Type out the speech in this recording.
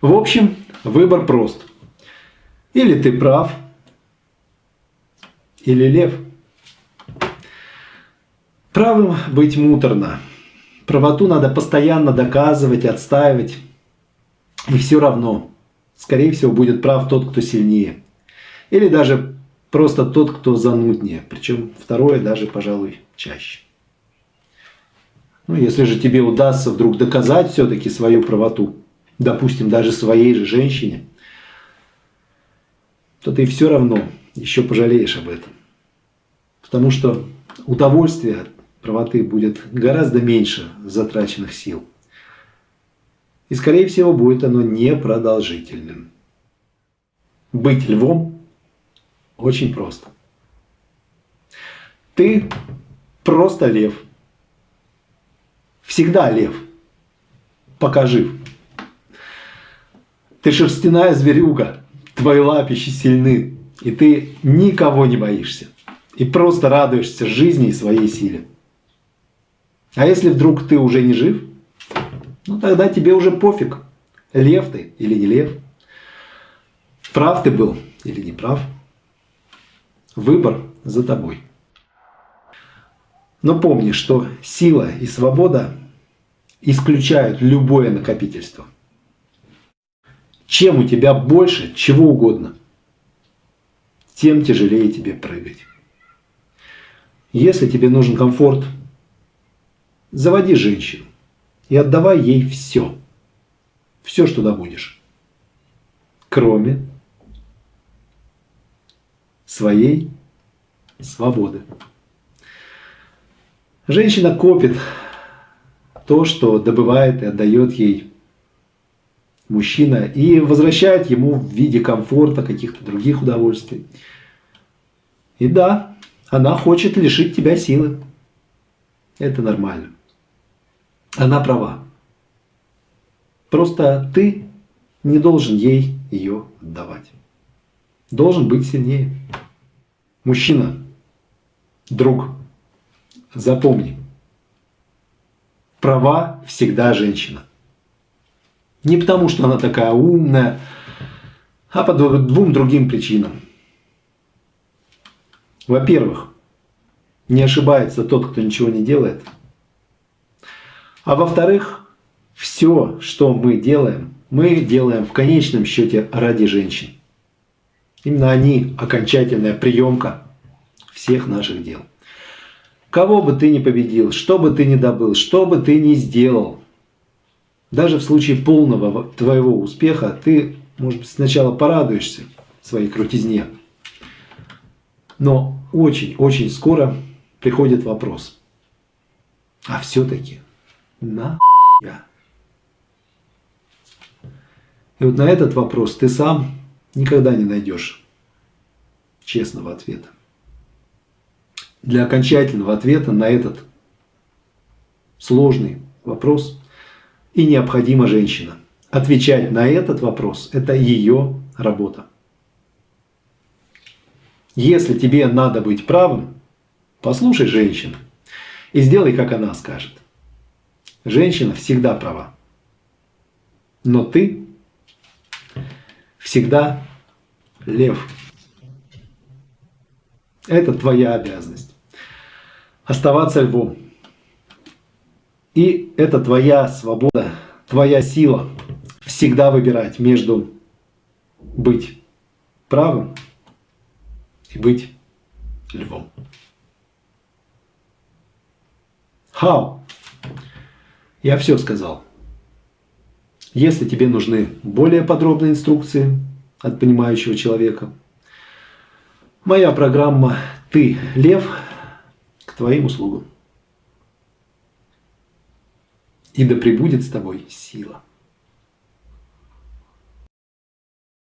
В общем, выбор прост. Или ты прав, или лев. Правым быть муторно. Правоту надо постоянно доказывать, отстаивать. И все равно, скорее всего, будет прав тот, кто сильнее. Или даже просто тот, кто зануднее. Причем второе даже, пожалуй, чаще. Ну, если же тебе удастся вдруг доказать все-таки свою правоту, допустим, даже своей же женщине, то ты все равно еще пожалеешь об этом. Потому что удовольствие от правоты будет гораздо меньше затраченных сил. И, скорее всего, будет оно непродолжительным. Быть львом очень просто. Ты просто лев. Всегда лев. Пока жив. Ты шерстяная зверюга. Твои лапищи сильны. И ты никого не боишься. И просто радуешься жизни и своей силе. А если вдруг ты уже не жив, ну тогда тебе уже пофиг, лев ты или не лев. Прав ты был или не прав. Выбор за тобой. Но помни, что сила и свобода исключают любое накопительство. Чем у тебя больше чего угодно, тем тяжелее тебе прыгать. Если тебе нужен комфорт, заводи женщину и отдавай ей все. Все, что добудешь. Кроме своей свободы. Женщина копит то, что добывает и отдает ей мужчина, и возвращает ему в виде комфорта, каких-то других удовольствий. И да, она хочет лишить тебя силы. Это нормально. Она права. Просто ты не должен ей ее отдавать. Должен быть сильнее. Мужчина, друг, запомни. Права всегда женщина. Не потому, что она такая умная, а по двум другим причинам. Во-первых, не ошибается тот, кто ничего не делает. А во-вторых, все, что мы делаем, мы делаем в конечном счете ради женщин. Именно они окончательная приемка всех наших дел. Кого бы ты ни победил, что бы ты ни добыл, что бы ты ни сделал, даже в случае полного твоего успеха, ты, может быть, сначала порадуешься своей крутизне, но очень-очень скоро приходит вопрос. А все-таки на я? И вот на этот вопрос ты сам никогда не найдешь честного ответа. Для окончательного ответа на этот сложный вопрос и необходима женщина. Отвечать на этот вопрос – это ее работа. Если тебе надо быть правым, послушай женщину и сделай, как она скажет. Женщина всегда права. Но ты всегда лев. Это твоя обязанность. Оставаться львом. И это твоя свобода, твоя сила всегда выбирать между быть правым и быть львом. How? Я все сказал. Если тебе нужны более подробные инструкции от понимающего человека, моя программа «Ты, лев» к твоим услугам. И да пребудет с тобой сила.